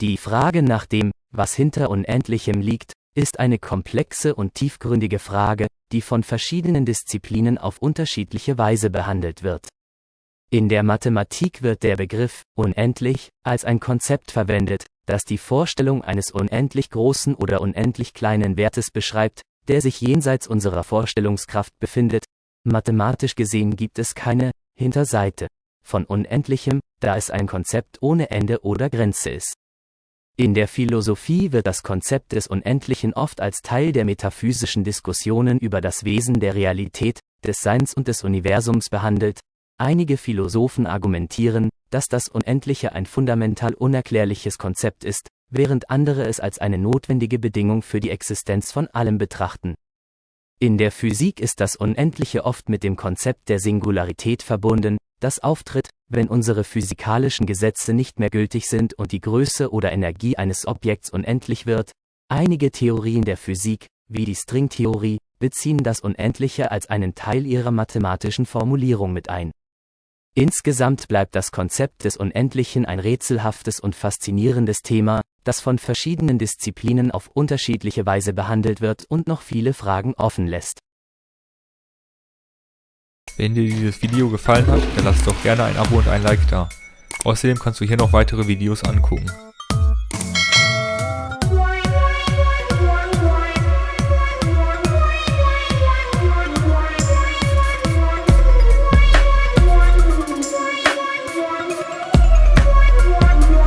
Die Frage nach dem, was hinter Unendlichem liegt, ist eine komplexe und tiefgründige Frage, die von verschiedenen Disziplinen auf unterschiedliche Weise behandelt wird. In der Mathematik wird der Begriff unendlich als ein Konzept verwendet, das die Vorstellung eines unendlich großen oder unendlich kleinen Wertes beschreibt, der sich jenseits unserer Vorstellungskraft befindet. Mathematisch gesehen gibt es keine Hinterseite von Unendlichem, da es ein Konzept ohne Ende oder Grenze ist. In der Philosophie wird das Konzept des Unendlichen oft als Teil der metaphysischen Diskussionen über das Wesen der Realität, des Seins und des Universums behandelt. Einige Philosophen argumentieren, dass das Unendliche ein fundamental unerklärliches Konzept ist, während andere es als eine notwendige Bedingung für die Existenz von allem betrachten. In der Physik ist das Unendliche oft mit dem Konzept der Singularität verbunden, das auftritt, wenn unsere physikalischen Gesetze nicht mehr gültig sind und die Größe oder Energie eines Objekts unendlich wird. Einige Theorien der Physik, wie die Stringtheorie, beziehen das Unendliche als einen Teil ihrer mathematischen Formulierung mit ein. Insgesamt bleibt das Konzept des Unendlichen ein rätselhaftes und faszinierendes Thema, das von verschiedenen Disziplinen auf unterschiedliche Weise behandelt wird und noch viele Fragen offen lässt. Wenn dir dieses Video gefallen hat, dann lass doch gerne ein Abo und ein Like da. Außerdem kannst du hier noch weitere Videos angucken.